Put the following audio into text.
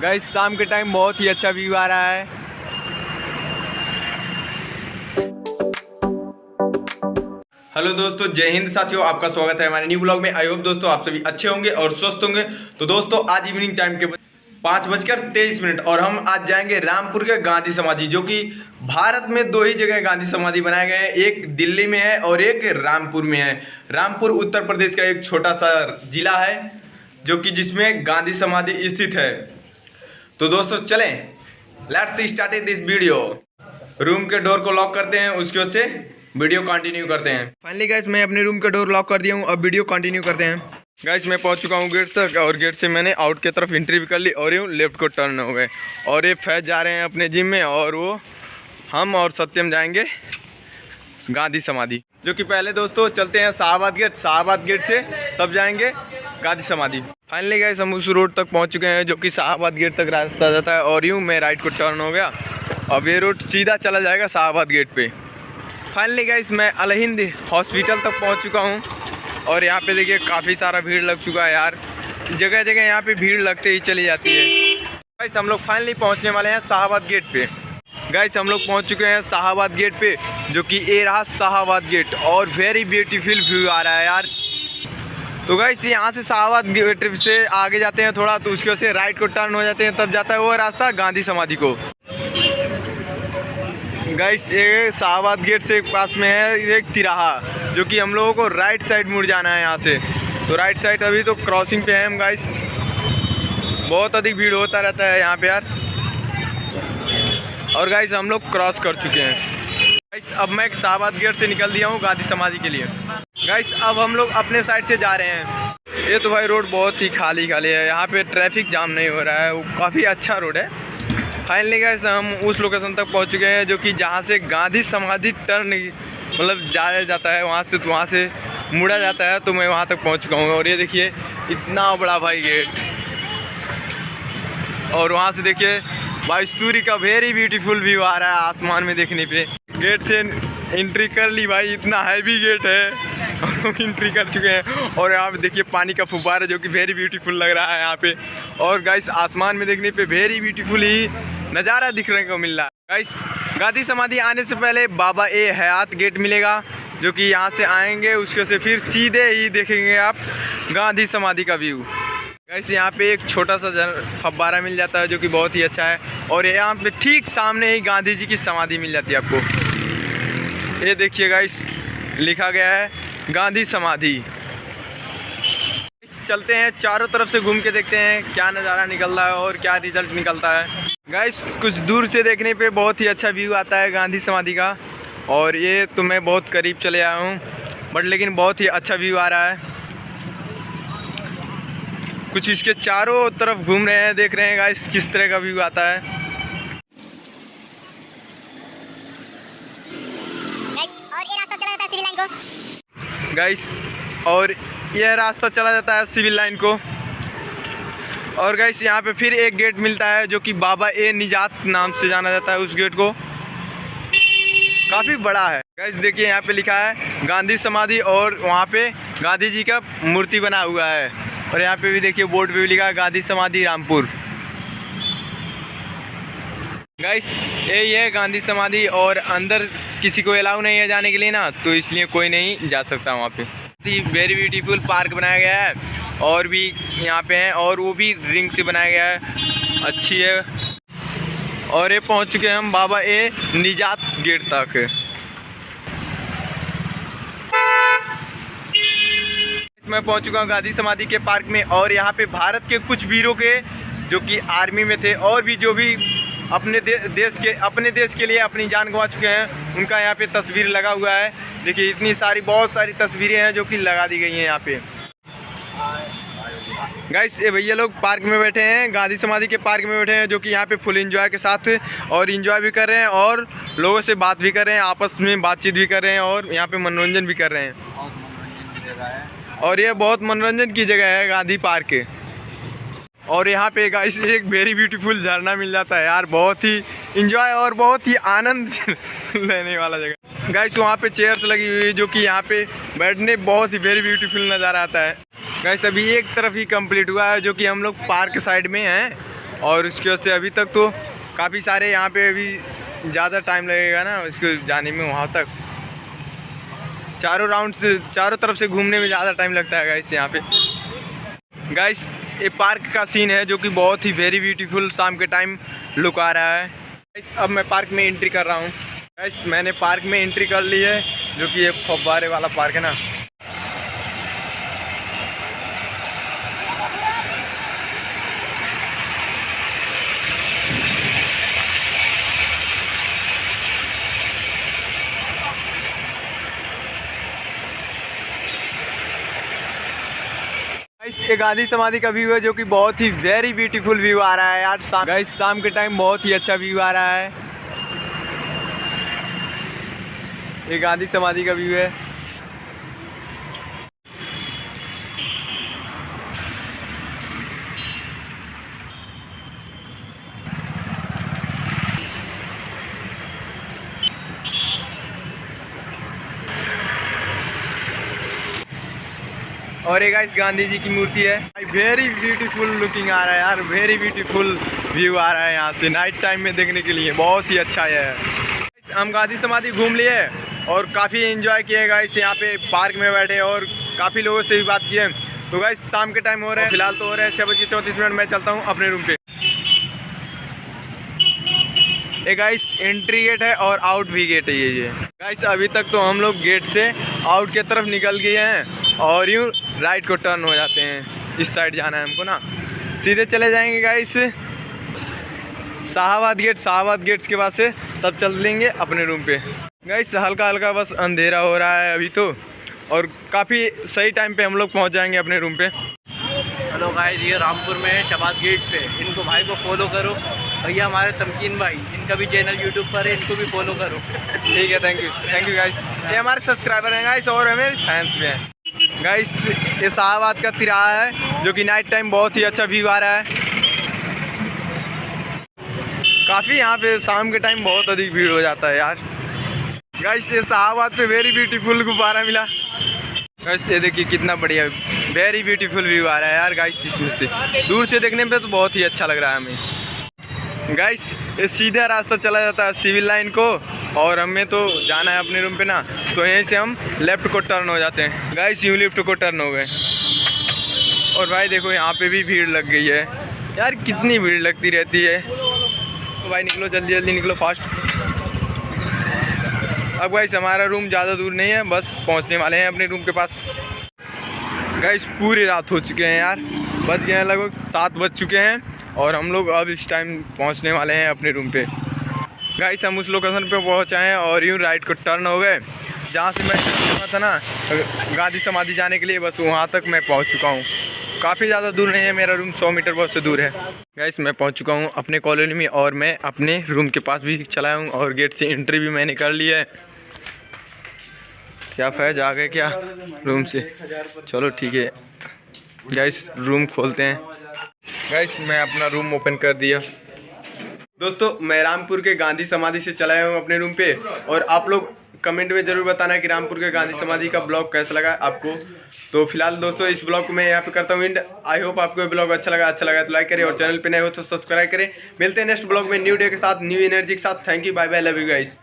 Guys शाम के time बहुत ही अच्छा व्यू आ रहा है। हेलो दोस्तों, जय हिंद साथियों, आपका स्वागत है हमारे न्यू ब्लॉग में। आई होप दोस्तों आप सभी अच्छे होंगे और स्वस्थ होंगे। तो दोस्तों, आज इवनिंग टाइम के पाँच बजकर तेईस मिनट और हम आज जाएँगे रामपुर के गांधी समाधि, जो कि भारत में दो ही जगह गांधी समाधि बनाए गए हैं। एक दिल्ली में है और एक रामपुर में है। रामपुर, उत्तर प्रदेश का एक छोटा सा जिला है। जो कि जिसमें गांधी समाधि स्थित है। तो दोस्तों चलें। Let's start this video room के डोर को लॉक करते हैं उसके से वीडियो कंटिन्यू करते हैं। फाइनली गाइस मैं अपने रूम के डोर लॉक कर दिया हूँ अब वीडियो कंटिन्यू करते हैं। गाइस मैं पहुँच चुका हूँ गेट तक और गेट से मैंने आउट की तरफ़ एंट्री भी कर ली और यूँ लेफ़्ट को टर्न हो गए। और ये फैज जा रहे हैं अपने जिम में और वो हम और सत्यम जाएँगे गांधी समाधि। जो कि पहले दोस्तों चलते हैं शाहबाद गेट शाहबाद गेट से तब जाएँगे। गांधी समाधि। फाइनली गए हम उस रोड तक पहुँच चुके हैं जो कि शाहबाद गेट तक रास्ता जाता है और यूँ मैं राइट को टर्न हो गया। अब ये रोड सीधा चला जाएगा शाहबाद गेट पे। फाइनली गाइस मैं अलहिंद हॉस्पिटल तक पहुँच चुका हूँ और यहाँ पे देखिए काफ़ी सारा भीड़ लग चुका है यार। जगह जगह यहाँ पे भीड़ लगते ही चली जाती है। गाइस हम लोग फाइनली पहुँचने वाले हैं शाहबाद गेट पे। गाइस हम लोग पहुँच चुके हैं शाहबाद गेट पे, जो कि ए रहा शाहबाद गेट और वेरी ब्यूटीफुल व्यू आ रहा है यार। तो गाइस यहाँ से शाहबाद ट्रिप से आगे जाते हैं थोड़ा तो उसके से राइट को टर्न हो जाते हैं, तब जाता है वो रास्ता गांधी समाधि को। गाइस ये शाहबाद गेट से पास में है एक तिराहा, जो कि हम लोगों को राइट साइड मुड़ जाना है यहाँ से। तो राइट साइड अभी तो क्रॉसिंग पे है हम गाइस बहुत अधिक भीड़ होता रहता है यहाँ पे यार। और गाइस हम लोग क्रॉस कर चुके हैं। गाइस अब मैं शाहबाद गेट से निकल दिया हूँ गांधी समाधि के लिए। गाइस अब हम लोग अपने साइड से जा रहे हैं। ये तो भाई रोड बहुत ही खाली खाली है। यहाँ पे ट्रैफ़िक जाम नहीं हो रहा है। वो काफ़ी अच्छा रोड है। फाइनली गैस हम उस लोकेशन तक पहुँच चुके हैं, जो कि जहाँ से गांधी समाधि टर्न मतलब जाया जाता है, वहाँ से तो वहाँ से मुड़ा जाता है तो मैं वहाँ तक पहुँच चुका हूँ। और ये देखिए, इतना बड़ा भाई गेट और वहाँ से देखिए, भाई सूर्य का वेरी ब्यूटीफुल व्यू आ रहा है आसमान में देखने पे। गेट से एंट्री कर ली भाई, इतना हैवी गेट है। एंट्री कर चुके हैं। और यहाँ पे देखिए पानी का फुब्बारा जो कि वेरी ब्यूटीफुल लग रहा है यहाँ पे। और गाइस आसमान में देखने पे वेरी ब्यूटीफुल ही नज़ारा दिखने को मिल रहा है। गाइस गांधी समाधि आने से पहले बाबा ए हयात गेट मिलेगा, जो कि यहाँ से आएँगे, उसके से फिर सीधे ही देखेंगे आप गांधी समाधि का व्यू गाइस यहाँ पे एक छोटा सा फब्बारा मिल जाता है, जो कि बहुत ही अच्छा है। और यहाँ पे ठीक सामने ही गांधी जी की समाधि मिल जाती है आपको। ये देखिए गाइस लिखा गया है गांधी समाधि। चलते हैं, चारों तरफ़ से घूम के देखते हैं, क्या नज़ारा निकल रहा है और क्या रिज़ल्ट निकलता है। गाइस कुछ दूर से देखने पे बहुत ही अच्छा व्यू आता है गांधी समाधि का। और ये तो मैं बहुत करीब चले आया हूँ बट लेकिन बहुत ही अच्छा व्यू आ रहा है। कुछ इसके चारों तरफ़ घूम रहे हैं, देख रहे हैं गाइस किस तरह का व्यू आता है। गाइस और यह रास्ता चला जाता है सिविल लाइन को। और गाइस यहाँ पे फिर एक गेट मिलता है जो कि बाबा ए निजात नाम से जाना जाता है उस गेट को। काफ़ी बड़ा है। गाइस देखिए यहाँ पे लिखा है, गांधी समाधि और वहाँ पे गांधी जी का मूर्ति बना हुआ है। और यहाँ पे भी देखिए बोर्ड पे भी लिखा है, गांधी समाधि रामपुर। गाइस यही है गांधी समाधि और अंदर किसी को अलाउ नहीं है जाने के लिए ना तो इसलिए कोई नहीं जा सकता वहाँ पे। वेरी ब्यूटीफुल पार्क बनाया गया है, और भी यहाँ पे हैं, और वो भी रिंग से बनाया गया है। अच्छी है। और ये पहुँच चुके हैं हम बाबा ए निजात गेट तक। मैं पहुँच चुका हूँ गांधी समाधि के पार्क में, और यहाँ पे भारत के कुछ वीरों के, जो कि आर्मी में थे, और भी जो भी अपने दे, देश के अपने देश के लिए अपनी जान गंवा चुके हैं। उनका यहाँ पे तस्वीर लगा हुआ है। देखिए इतनी सारी बहुत सारी तस्वीरें हैं जो कि लगा दी गई हैं यहाँ पे। गाइस ये भैया लोग पार्क में बैठे हैं गांधी समाधि के पार्क में बैठे हैं जो कि यहाँ पे फुल एंजॉय के साथ और एंजॉय भी कर रहे हैं और लोगों से बात भी कर रहे हैं आपस में बातचीत भी कर रहे हैं और यहाँ पे मनोरंजन भी कर रहे हैं। और ये बहुत मनोरंजन की जगह है गांधी पार्क। और यहाँ पे गाइस एक वेरी ब्यूटीफुल झरना मिल जाता है यार, बहुत ही इंजॉय और बहुत ही आनंद लेने वाला जगह। गाइस वहाँ पे चेयर्स लगी हुई है जो कि यहाँ पे बैठने बहुत ही वेरी ब्यूटीफुल नज़ारा आता है। गैस अभी एक तरफ़ ही कंप्लीट हुआ है जो कि हम लोग पार्क साइड में हैं और उसकी वजह से अभी तक तो काफ़ी सारे यहाँ पे अभी ज़्यादा टाइम लगेगा ना उसको जाने में वहाँ तक। चारों राउंड से चारों तरफ़ से घूमने में ज़्यादा टाइम लगता है गाइस यहाँ पे। गाइस ये पार्क का सीन है जो कि बहुत ही वेरी ब्यूटीफुल शाम के टाइम लुक आ रहा है। इस अब मैं पार्क में एंट्री कर रहा हूँ। मैंने पार्क में एंट्री कर ली है, जो कि ये फव्वारे वाला पार्क है ना गाइस ये गांधी समाधि का व्यू है जो कि बहुत ही वेरी ब्यूटीफुल व्यू आ रहा है यार। शाम गाइस शाम के टाइम बहुत ही अच्छा व्यू आ रहा है। ये गांधी समाधि का व्यू है। और एक गाइस गांधी जी की मूर्ति है। वेरी ब्यूटीफुल लुकिंग आ रहा है यार वेरी ब्यूटीफुल व्यू आ रहा है यहाँ से नाइट टाइम में देखने के लिए, बहुत ही अच्छा है। हम गांधी समाधि घूम लिए और काफ़ी एंजॉय किए गाइस यहाँ पे पार्क में बैठे और काफ़ी लोगों से भी बात किए। तो गाइस शाम के टाइम हो रहे हैं, फ़िलहाल तो हो रहे हैं छः बज चौंतीस मिनट, मैं चलता हूँ अपने रूम पे। ये गाइस एंट्री गेट है और आउट भी गेट है ये ये। गाइस अभी तक तो हम लोग गेट से आउट की तरफ़ निकल गए हैं। और यूँ राइट को टर्न हो जाते हैं। इस साइड जाना है हमको ना। सीधे चले जाएँगे guys Shahbad gate Shahbad gates के पास से तब चल लेंगे अपने रूम पे। गाइस हल्का हल्का बस अंधेरा हो रहा है अभी तो। और काफ़ी सही टाइम पे हम लोग पहुँच जाएँगे अपने रूम पे। हेलो गाइस ये रामपुर में है शबाद गेट पे। इनको भाई को फॉलो करो। भैया हमारे तमकीन भाई इनका भी चैनल यूट्यूब पर है इनको भी फॉलो करो। ठीक है thank you thank you guys ये हमारे सब्सक्राइबर हैं गाइस और हमें फैंस भी हैं। गाइस ये शाहबाद का तिराहा है, जो कि नाइट टाइम बहुत ही अच्छा व्यू आ रहा है। काफ़ी यहाँ पे शाम के टाइम बहुत अधिक भीड़ हो जाता है यार। गाइस ये शाहबाद पे वेरी ब्यूटीफुल गुब्बारा मिला। गाइस ये देखिए कितना बढ़िया वेरी ब्यूटीफुल व्यू आ रहा है यार गाइस इसमें से। दूर से देखने में तो बहुत ही अच्छा लग रहा है हमें। गाइस ये सीधा रास्ता चला जाता है सिविल लाइन को। और हमें तो जाना है अपने रूम पे ना तो यहीं से हम लेफ़्ट को टर्न हो जाते हैं। गाइस यूँ लेफ़्ट को टर्न हो गए। और भाई देखो, यहाँ पे भी भीड़ लग गई है। यार, कितनी भीड़ लगती रहती है। तो भाई निकलो जल्दी जल्दी निकलो फास्ट अब गाइस हमारा रूम ज़्यादा दूर नहीं है, बस पहुँचने वाले हैं अपने रूम के पास। गाइस पूरी रात हो चुके हैं यार। बज गए हैं लगभग सात बज चुके हैं, और हम लोग अब इस टाइम पहुँचने वाले हैं अपने रूम पे। गाइस हम उस लोकेशन पे पहुँचे हैं और यूँ राइट को टर्न हो गए। जहाँ से मैं गया था ना, गांधी समाधि जाने के लिए, बस वहाँ तक मैं पहुँच चुका हूँ। काफ़ी ज़्यादा दूर नहीं है, मेरा रूम सौ मीटर बहुत से दूर है। गाइस मैं पहुँच चुका हूँ अपने कॉलोनी में और मैं अपने रूम के पास भी चला हूँ और गेट से एंट्री भी मैंने कर ली है। क्या फैज आ गए क्या रूम से? चलो ठीक है। गाइस रूम खोलते हैं। गाइस मैं अपना रूम ओपन कर दिया। दोस्तों, मैं रामपुर के गांधी समाधि से चलाया हूँ अपने रूम पे और आप लोग कमेंट में ज़रूर बताना कि रामपुर के गांधी समाधि का ब्लॉग कैसा लगा आपको। तो फ़िलहाल दोस्तों, इस ब्लॉग को मैं यहाँ पे करता हूँ एंड आई होप आपको ब्लॉग अच्छा लगा। अच्छा लगा तो लाइक करें और चैनल पे नए हो तो सब्सक्राइब करें। मिलते हैं नेक्स्ट ब्लॉग में न्यू डे के साथ न्यू एनर्जी के साथ। Thank you bye bye love you guys